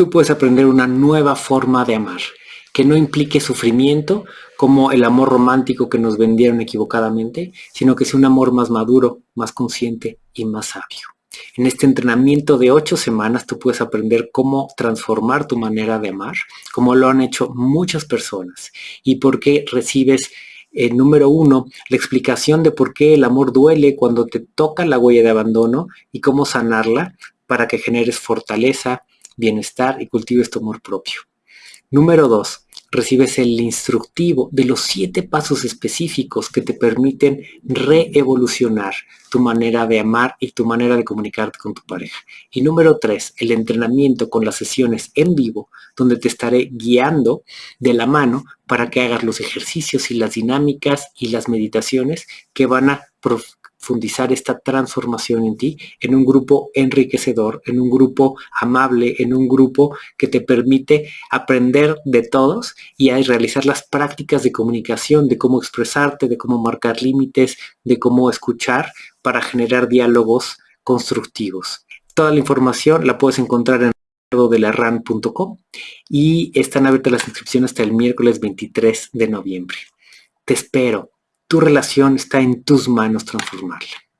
tú puedes aprender una nueva forma de amar, que no implique sufrimiento como el amor romántico que nos vendieron equivocadamente, sino que sea un amor más maduro, más consciente y más sabio. En este entrenamiento de ocho semanas tú puedes aprender cómo transformar tu manera de amar, como lo han hecho muchas personas, y por qué recibes eh, número uno, la explicación de por qué el amor duele cuando te toca la huella de abandono y cómo sanarla para que generes fortaleza, bienestar y cultives tu amor propio. Número dos, recibes el instructivo de los siete pasos específicos que te permiten reevolucionar tu manera de amar y tu manera de comunicarte con tu pareja. Y número tres, el entrenamiento con las sesiones en vivo, donde te estaré guiando de la mano para que hagas los ejercicios y las dinámicas y las meditaciones que van a profundizar esta transformación en ti, en un grupo enriquecedor, en un grupo amable, en un grupo que te permite aprender de todos y realizar las prácticas de comunicación, de cómo expresarte, de cómo marcar límites, de cómo escuchar para generar diálogos constructivos. Toda la información la puedes encontrar en ran.com y están abiertas las inscripciones hasta el miércoles 23 de noviembre. Te espero tu relación está en tus manos transformarla.